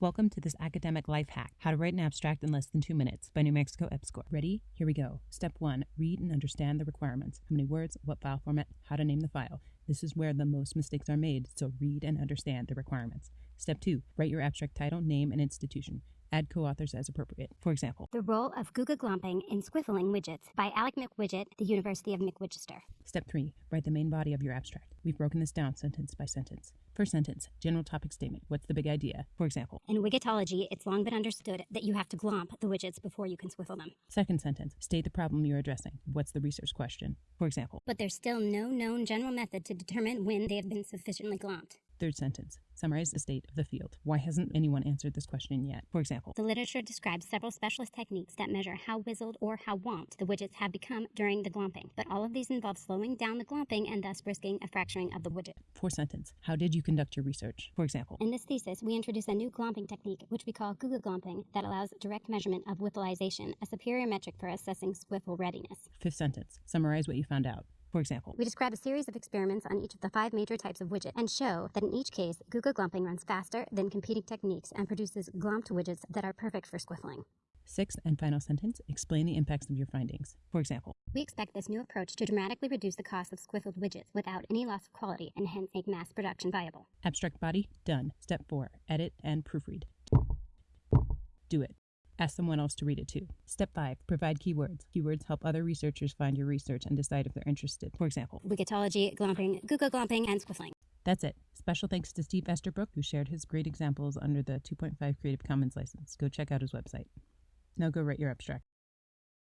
Welcome to this academic life hack how to write an abstract in less than two minutes by New Mexico EPSCoR. Ready? Here we go. Step one read and understand the requirements. How many words, what file format, how to name the file. This is where the most mistakes are made, so read and understand the requirements. Step two write your abstract title, name, and institution. Add co authors as appropriate. For example, The Role of Google Glomping in Squiffling Widgets by Alec McWidget, the University of McWidgester. Step three write the main body of your abstract. We've broken this down sentence by sentence. First sentence general topic statement. What's the big idea? For example, In Widgetology, it's long been understood that you have to glomp the widgets before you can squiffle them. second sentence state the problem you're addressing. What's the research question? For example, But there's still no known general method to determine when they have been sufficiently glomped. Third sentence summarize the state of the field. Why hasn't anyone answered this question yet? For example, The literature describes several specialist techniques that measure how wizzled or how womped the widgets have become during the glomping, but all of these involve slowing down the glomping and thus risking a fracturing of the widget. fourth sentence how did you conduct your research? For example, In this thesis, we introduce a new glomping technique, which we call Google glomping, that allows direct measurement of whiffleization, a superior metric for assessing squiffle readiness. fifth sentence summarize what you found out. For example, We describe a series of experiments on each of the five major types of widget and show that in each case, Google glomping runs faster than competing techniques and produces glomped widgets that are perfect for squiffling. sixth and final sentence explain the impacts of your findings. For example, We expect this new approach to dramatically reduce the cost of squiffled widgets without any loss of quality and hence make mass production viable. abstract body done. Step four edit and proofread. Do it. Ask someone else to read it too. Step 5. Provide keywords. Keywords help other researchers find your research and decide if they're interested. For example, Widgetology, glomping, Google glomping, and squiffling. that's it. Special thanks to Steve Easterbrook, who shared his great examples under the 2.5 Creative Commons license. Go check out his website. Now go write your abstract.